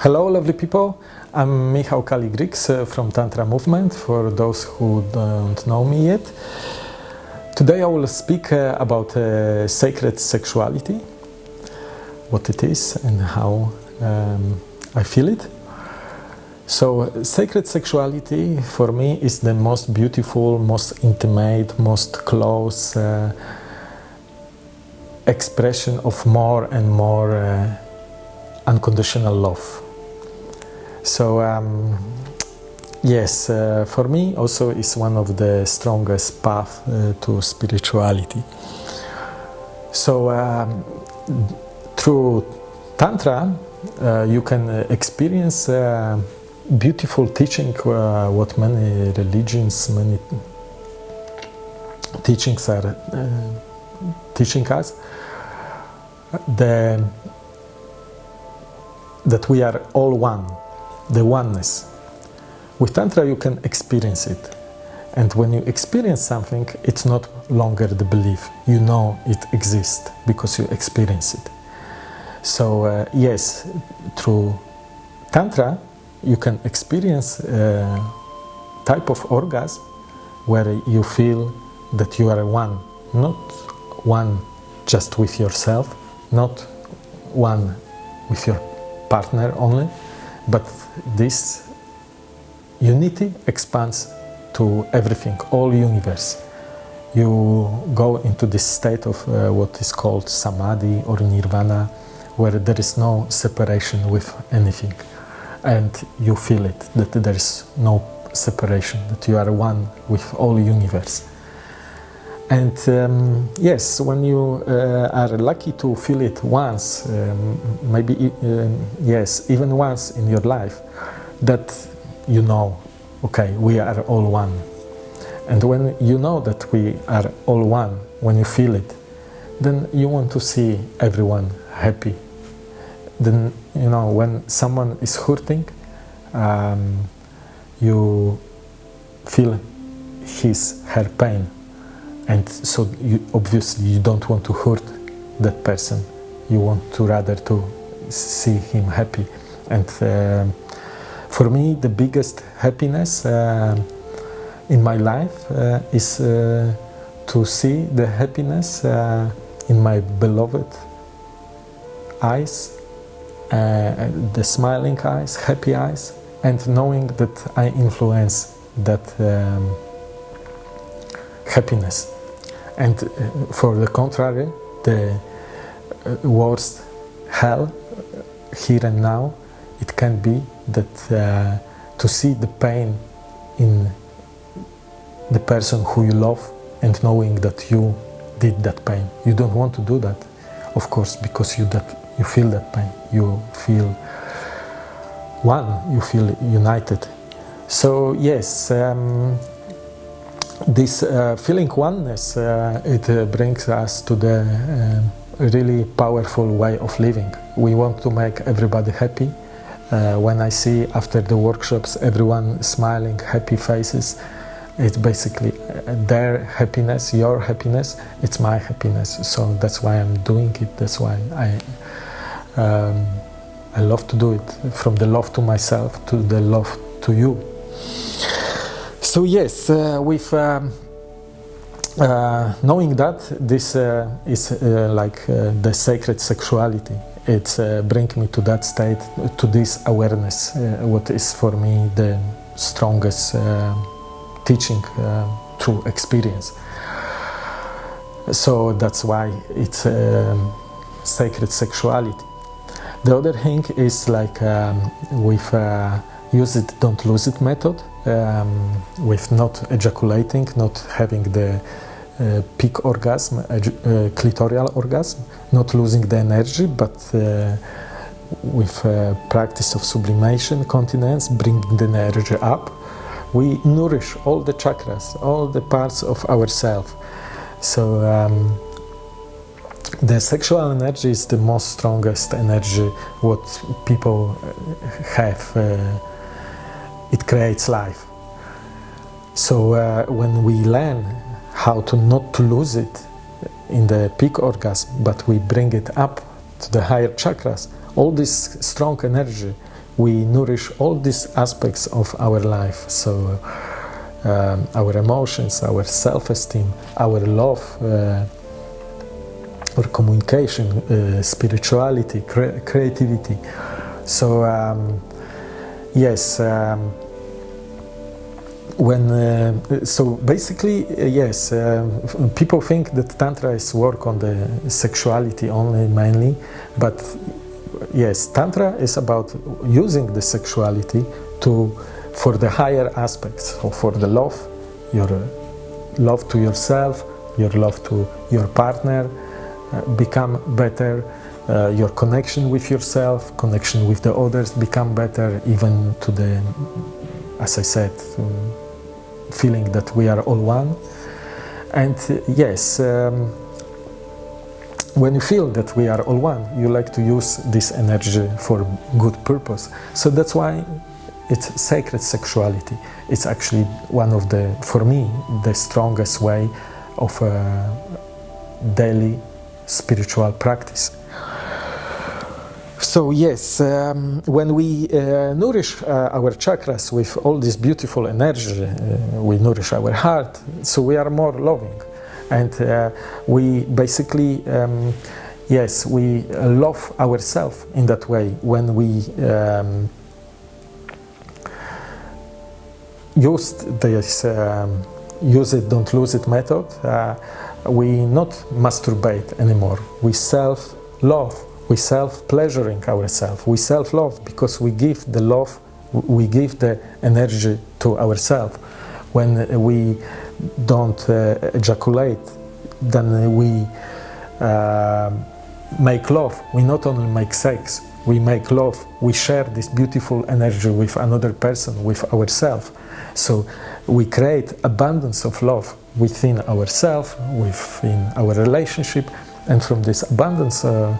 Hello, lovely people. I'm Michał Kaligriks uh, from Tantra Movement, for those who don't know me yet. Today I will speak uh, about uh, sacred sexuality, what it is and how um, I feel it. So, sacred sexuality for me is the most beautiful, most intimate, most close uh, expression of more and more unconditional love. So um, yes, uh, for me also is one of the strongest path uh, to spirituality. So um, through tantra, uh, you can experience uh, beautiful teaching. Uh, what many religions, many teachings are uh, teaching us. The that we are all one the oneness. With Tantra, you can experience it. And when you experience something, it's not longer the belief. You know it exists because you experience it. So, uh, yes, through Tantra, you can experience a type of orgasm where you feel that you are one, not one just with yourself, not one with your partner only, but this unity expands to everything, all universe. You go into this state of uh, what is called samadhi or nirvana, where there is no separation with anything. And you feel it, that there is no separation, that you are one with all universe. And um, yes, when you uh, are lucky to feel it once, um, maybe uh, yes, even once in your life, that you know, okay, we are all one. And when you know that we are all one, when you feel it, then you want to see everyone happy. Then, you know, when someone is hurting, um, you feel his, her pain and so you, obviously you don't want to hurt that person. You want to rather to see him happy. And uh, for me the biggest happiness uh, in my life uh, is uh, to see the happiness uh, in my beloved eyes uh, the smiling eyes happy eyes and knowing that i influence that um, happiness and uh, for the contrary, the uh, worst hell uh, here and now, it can be that uh, to see the pain in the person who you love and knowing that you did that pain. You don't want to do that, of course, because you that you feel that pain. You feel one. You feel united. So yes. Um, this uh, feeling oneness uh, it uh, brings us to the uh, really powerful way of living. We want to make everybody happy. Uh, when i see after the workshops everyone smiling happy faces it's basically uh, their happiness your happiness it's my happiness. So that's why i'm doing it. That's why i um, i love to do it. From the love to myself to the love to you so yes, uh, with um, uh, knowing that this uh, is uh, like uh, the sacred sexuality, it uh, brings me to that state, to this awareness, what is for me the strongest teaching through experience. So that's why it's sacred sexuality. The other thing is like um, with use it, don't lose it method um, with not ejaculating, not having the uh, peak orgasm, uh, clitoral orgasm, not losing the energy, but uh, with uh, practice of sublimation, continence, bringing the energy up, we nourish all the chakras, all the parts of ourselves. So um, the sexual energy is the most strongest energy what people have uh, it creates life. So uh, when we learn how to not to lose it in the peak orgasm, but we bring it up to the higher chakras, all this strong energy we nourish all these aspects of our life. So, um, our emotions, our self-esteem, our love, uh, our communication, uh, spirituality, cre creativity. So, um, yes. Um, when uh, so basically uh, yes uh, people think that tantra is work on the sexuality only mainly but yes tantra is about using the sexuality to for the higher aspects so for the love your love to yourself your love to your partner uh, become better uh, your connection with yourself connection with the others become better even to the as i said feeling that we are all one. And uh, yes, um, when you feel that we are all one, you like to use this energy for good purpose. So that's why it's sacred sexuality. It's actually one of the, for me, the strongest way of a daily spiritual practice. So yes, um, when we uh, nourish uh, our chakras with all this beautiful energy, uh, we nourish our heart, so we are more loving. And uh, we basically, um, yes, we love ourselves in that way when we um, used this um, use it, don't lose it method, uh, we not masturbate anymore. We self-love we self-pleasuring ourselves, we self-love because we give the love, we give the energy to ourselves. When we don't uh, ejaculate, then we uh, make love. We not only make sex, we make love. We share this beautiful energy with another person, with ourselves. So we create abundance of love within ourselves, within our relationship, and from this abundance uh,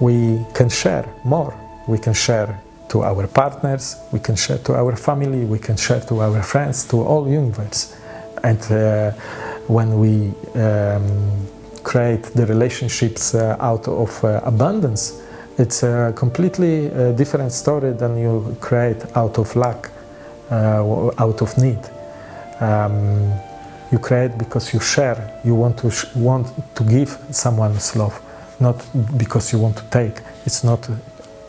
we can share more. We can share to our partners, we can share to our family, we can share to our friends, to all universe. And uh, when we um, create the relationships uh, out of uh, abundance, it's a completely uh, different story than you create out of lack, uh, out of need. Um, you create because you share, you want to, want to give someone's love not because you want to take. It's not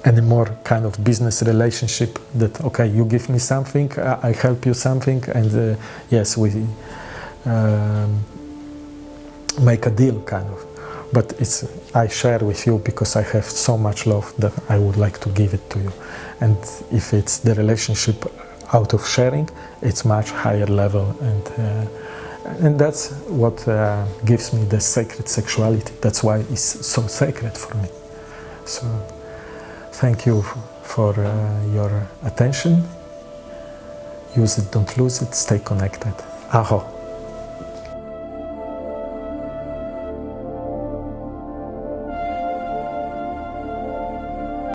anymore kind of business relationship that okay you give me something i help you something and uh, yes we um, make a deal kind of but it's i share with you because i have so much love that i would like to give it to you and if it's the relationship out of sharing it's much higher level and uh, and that's what uh, gives me the sacred sexuality. That's why it's so sacred for me. So, thank you for uh, your attention. Use it, don't lose it, stay connected. Aho.